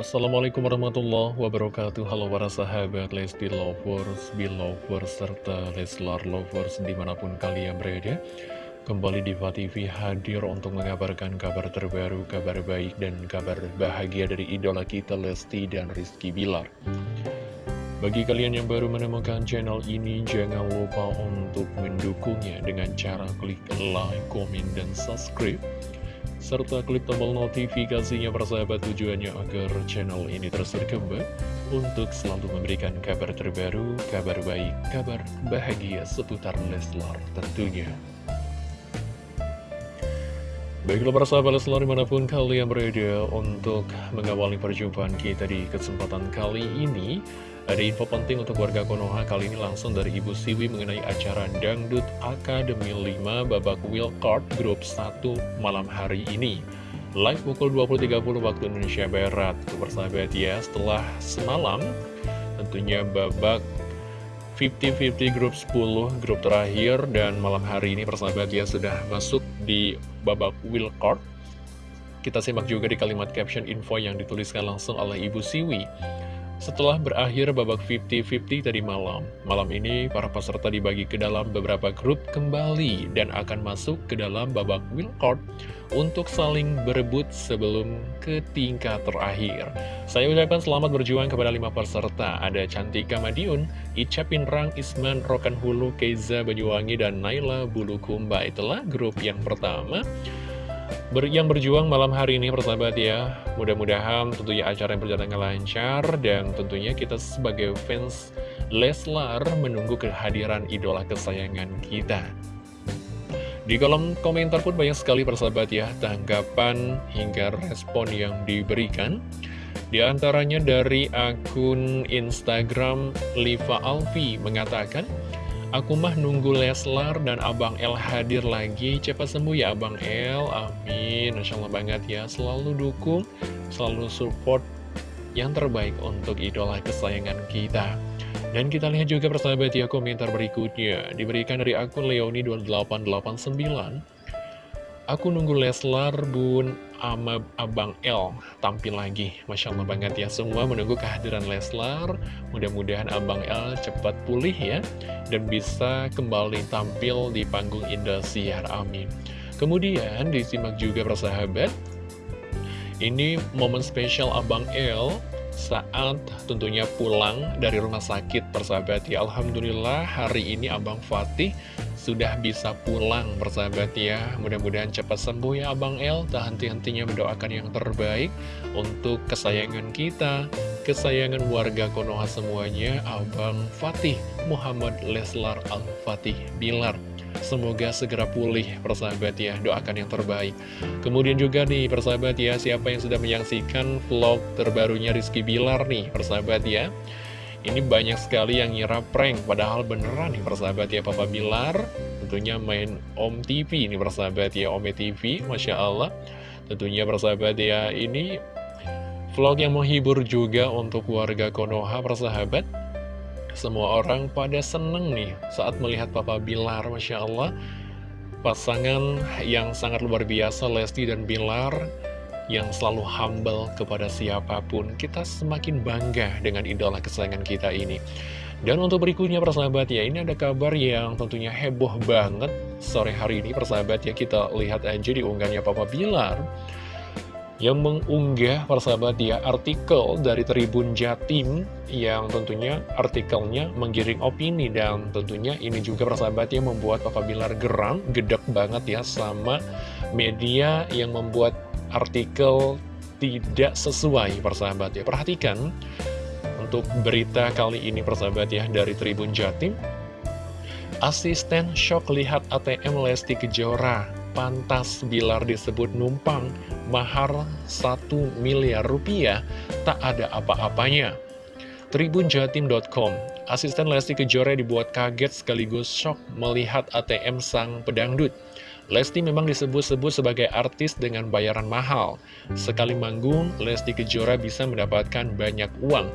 Assalamualaikum warahmatullahi wabarakatuh. Halo para sahabat Lesti Lovers, Belovers, serta Leslar Lovers di mana pun kalian berada. Kembali di TV hadir untuk mengabarkan kabar terbaru, kabar baik dan kabar bahagia dari idola kita Lesti dan Rizky Bilar. Bagi kalian yang baru menemukan channel ini, jangan lupa untuk mendukungnya dengan cara klik like, komen, dan subscribe serta klik tombol notifikasinya persahabat tujuannya agar channel ini terus berkembang untuk selalu memberikan kabar terbaru, kabar baik, kabar bahagia seputar Leslar tentunya. Baiklah para sahabat Leslar di mana pun kalian berada untuk mengawali perjumpaan kita di kesempatan kali ini ada info penting untuk warga Konoha kali ini langsung dari Ibu Siwi mengenai acara Dangdut Akademi 5 babak Card Grup 1 malam hari ini. Live pukul 20.30 waktu Indonesia Barat. Persahabat ya, setelah semalam tentunya babak 50-50 grup 10, grup terakhir, dan malam hari ini persahabat ya sudah masuk di babak Card. Kita simak juga di kalimat caption info yang dituliskan langsung oleh Ibu Siwi. Setelah berakhir babak 50-50 tadi malam, malam ini para peserta dibagi ke dalam beberapa grup kembali dan akan masuk ke dalam babak wildcard untuk saling berebut sebelum ke tingkat terakhir. Saya ucapkan selamat berjuang kepada lima peserta, ada Cantika Madiun, Ica Pinrang, Isman, Rokan Hulu, Keiza Banyuwangi, dan Naila Bulukumba. Itulah grup yang pertama ber yang berjuang malam hari ini persahabat ya mudah-mudahan tentunya acara yang berjalan lancar dan tentunya kita sebagai fans Leslar menunggu kehadiran idola kesayangan kita. Di kolom komentar pun banyak sekali persahabat ya tanggapan hingga respon yang diberikan. Di antaranya dari akun Instagram Liva Alfi mengatakan Aku mah nunggu Leslar dan Abang El hadir lagi. Cepat sembuh ya Abang El. Amin. Masya Allah banget ya. Selalu dukung, selalu support Yang terbaik untuk idola kesayangan kita. Dan kita lihat juga persahabat ya komentar berikutnya. Diberikan dari akun Leoni2889 Aku nunggu Leslar, Bun, ama Abang L tampil lagi. Masya Allah banget ya, semua menunggu kehadiran Leslar. Mudah-mudahan Abang L cepat pulih ya, dan bisa kembali tampil di panggung Indosiar. Amin. Kemudian disimak juga persahabat, ini momen spesial Abang L saat tentunya pulang dari rumah sakit persahabat ya Alhamdulillah hari ini Abang Fatih sudah bisa pulang persahabat ya. Mudah-mudahan cepat sembuh ya Abang El. Tak henti-hentinya mendoakan yang terbaik Untuk kesayangan kita Kesayangan warga Konoha semuanya Abang Fatih Muhammad Leslar Al-Fatih Bilar. Semoga segera pulih persahabat ya. Doakan yang terbaik. Kemudian juga nih persahabat ya Siapa yang sudah menyaksikan vlog terbarunya Rizky Bilar nih persahabat ya ini banyak sekali yang ngira prank, padahal beneran nih persahabat ya Papa Bilar. Tentunya main Om TV ini persahabat ya, Ome TV, Masya Allah. Tentunya persahabat ya, ini vlog yang menghibur juga untuk warga Konoha persahabat. Semua orang pada seneng nih saat melihat Papa Bilar, Masya Allah. Pasangan yang sangat luar biasa, Lesti dan Bilar yang selalu humble kepada siapa pun. Kita semakin bangga dengan idola kesayangan kita ini. Dan untuk berikutnya persahabat ya, ini ada kabar yang tentunya heboh banget sore hari ini persahabat ya. Kita lihat aja di unggahannya Papa Bilar yang mengunggah persahabat ya artikel dari Tribun Jatim yang tentunya artikelnya menggiring opini dan tentunya ini juga persahabat ya membuat Papa Bilar geram, gedek banget ya sama media yang membuat artikel tidak sesuai persahabat ya. Perhatikan untuk berita kali ini persahabat ya dari Tribun Jatim. Asisten shock lihat ATM Lesti Kejora Pantas Bilar disebut numpang Mahar 1 miliar rupiah Tak ada apa-apanya. Tribunjatim.com Asisten Lesti Kejora dibuat kaget sekaligus shock melihat ATM sang pedangdut Lesti memang disebut-sebut sebagai artis dengan bayaran mahal. Sekali manggung, Lesti Kejora bisa mendapatkan banyak uang.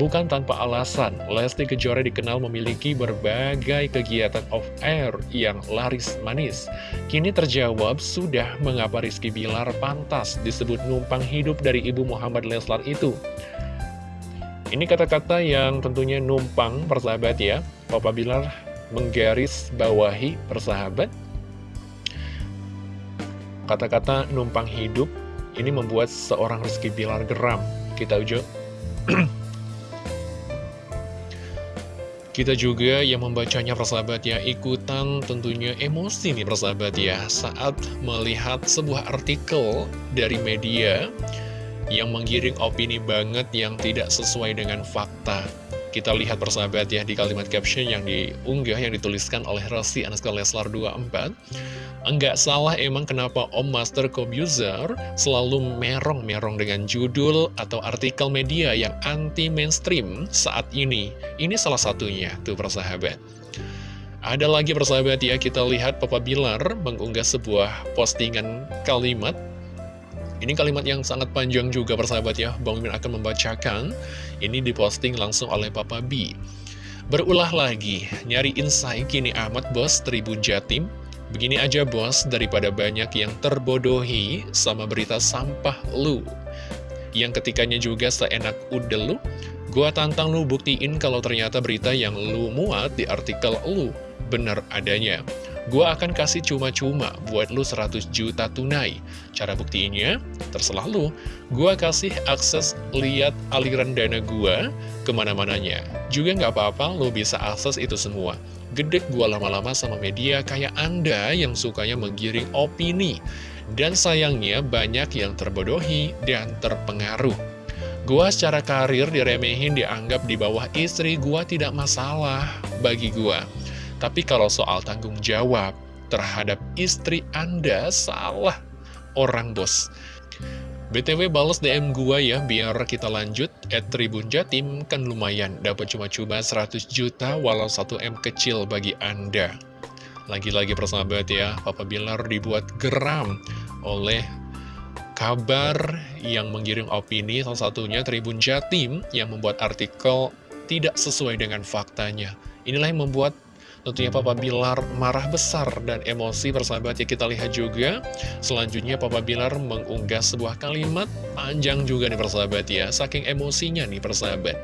Bukan tanpa alasan, Lesti Kejora dikenal memiliki berbagai kegiatan off-air yang laris manis. Kini terjawab sudah mengapa Rizky Bilar pantas disebut numpang hidup dari Ibu Muhammad Leslar itu. Ini kata-kata yang tentunya numpang persahabat ya. Papa Bilar menggaris bawahi persahabat. Kata-kata numpang hidup ini membuat seorang Rizky Bilar geram. Kita ujuk. Kita juga yang membacanya persahabat ya ikutan tentunya emosi nih persahabat ya saat melihat sebuah artikel dari media yang menggiring opini banget yang tidak sesuai dengan fakta. Kita lihat persahabat ya di kalimat caption yang diunggah yang dituliskan oleh Rossi Anaska Leslar 24 Enggak salah emang kenapa Om Master Kobuzer selalu merong-merong dengan judul atau artikel media yang anti-mainstream saat ini. Ini salah satunya, tuh persahabat. Ada lagi persahabat ya, kita lihat Papa Bilar mengunggah sebuah postingan kalimat. Ini kalimat yang sangat panjang juga persahabat ya, Bang Mimin akan membacakan. Ini diposting langsung oleh Papa B. Berulah lagi, nyari insight kini amat bos Tribun Jatim Begini aja bos, daripada banyak yang terbodohi sama berita sampah lu. Yang ketikanya juga seenak udah lu, gua tantang lu buktiin kalau ternyata berita yang lu muat di artikel lu bener adanya. Gua akan kasih cuma-cuma buat lu 100 juta tunai. Cara buktiinnya, terserah lu. Gua kasih akses lihat aliran dana gua ke mana-mananya. Juga nggak apa-apa, lu bisa akses itu semua gedek gua lama-lama sama media kayak Anda yang sukanya menggiring opini. Dan sayangnya banyak yang terbodohi dan terpengaruh. Gua secara karir diremehin dianggap di bawah istri gua tidak masalah bagi gua. Tapi kalau soal tanggung jawab terhadap istri Anda salah orang bos. BTW balas DM gua ya, biar kita lanjut. At Tribun Jatim kan lumayan, dapat cuma-cuma 100 juta walau 1M kecil bagi Anda. Lagi-lagi persahabat ya, Papa Bilar dibuat geram oleh kabar yang menggiring opini, salah satunya Tribun Jatim yang membuat artikel tidak sesuai dengan faktanya. Inilah yang membuat Tentunya Papa Bilar marah besar dan emosi persahabat ya kita lihat juga. Selanjutnya Papa Bilar mengunggah sebuah kalimat panjang juga nih persahabat ya. Saking emosinya nih persahabat.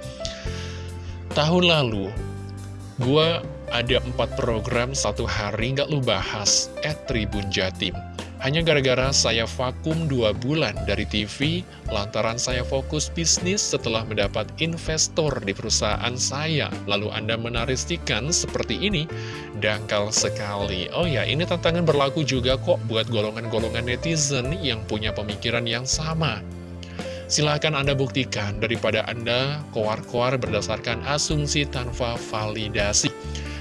Tahun lalu Gua ada empat program satu hari nggak lu bahas At Tribun Jatim hanya gara-gara saya vakum dua bulan dari TV, lantaran saya fokus bisnis setelah mendapat investor di perusahaan saya. Lalu Anda menaristikan seperti ini, dangkal sekali. Oh ya, ini tantangan berlaku juga kok buat golongan-golongan netizen yang punya pemikiran yang sama. Silahkan Anda buktikan daripada Anda koar-koar berdasarkan asumsi tanpa validasi.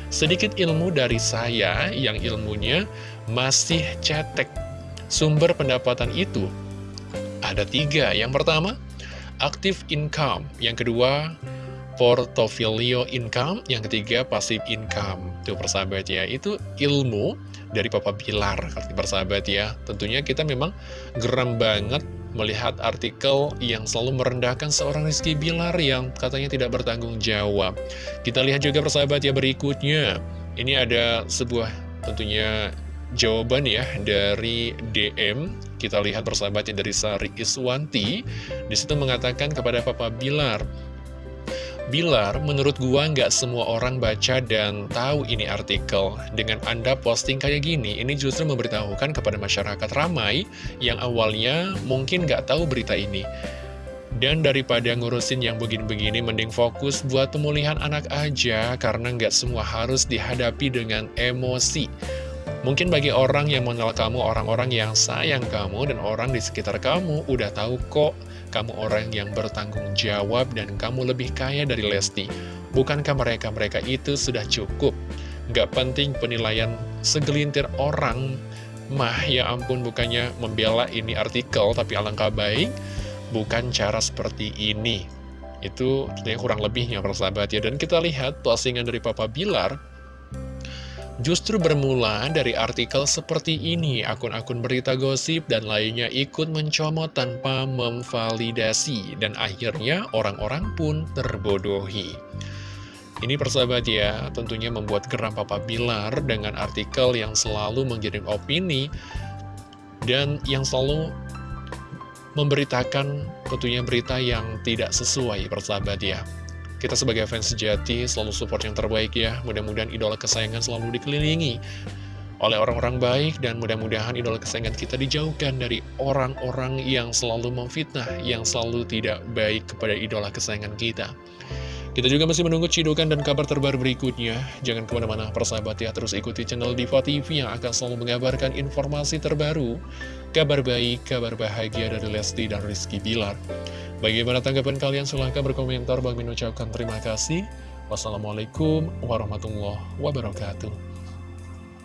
Sedikit ilmu dari saya yang ilmunya masih cetek Sumber pendapatan itu ada tiga. Yang pertama, active income. Yang kedua, portfolio income. Yang ketiga, passive income. Itu persahabat ya, itu ilmu dari Papa Bilar, persahabat ya. Tentunya kita memang geram banget melihat artikel yang selalu merendahkan seorang Rizky Bilar yang katanya tidak bertanggung jawab. Kita lihat juga persahabat ya berikutnya. Ini ada sebuah tentunya jawaban ya dari DM kita lihat persahabatnya dari Sari Iswanti di situ mengatakan kepada Papa Bilar Bilar, menurut gua nggak semua orang baca dan tahu ini artikel. Dengan Anda posting kayak gini, ini justru memberitahukan kepada masyarakat ramai yang awalnya mungkin nggak tahu berita ini. Dan daripada ngurusin yang begini-begini, mending fokus buat pemulihan anak aja, karena nggak semua harus dihadapi dengan emosi. Mungkin bagi orang yang mengenal kamu, orang-orang yang sayang kamu, dan orang di sekitar kamu udah tahu kok kamu orang yang bertanggung jawab dan kamu lebih kaya dari Lesti. Bukankah mereka-mereka itu sudah cukup? Gak penting penilaian segelintir orang mah ya ampun bukannya membela ini artikel tapi alangkah baik bukan cara seperti ini itu kurang lebihnya persahabat ya dan kita lihat postingan dari Papa Bilar Justru bermula dari artikel seperti ini, akun-akun berita gosip dan lainnya ikut mencomot tanpa memvalidasi, dan akhirnya orang-orang pun terbodohi. Ini persahabat ya, tentunya membuat geram Papa Bilar dengan artikel yang selalu mengirim opini, dan yang selalu memberitakan tentunya berita yang tidak sesuai persahabat ya. Kita sebagai fans sejati selalu support yang terbaik ya. Mudah-mudahan idola kesayangan selalu dikelilingi oleh orang-orang baik dan mudah-mudahan idola kesayangan kita dijauhkan dari orang-orang yang selalu memfitnah, yang selalu tidak baik kepada idola kesayangan kita. Kita juga masih menunggu cidukan dan kabar terbaru berikutnya. Jangan ke mana-mana persahabat ya, terus ikuti channel Diva TV yang akan selalu mengabarkan informasi terbaru, kabar baik, kabar bahagia dari Lesti dan Rizky Bilar. Bagaimana tanggapan kalian? Silahkan berkomentar. Bang Min ucapkan terima kasih. Wassalamualaikum warahmatullahi wabarakatuh.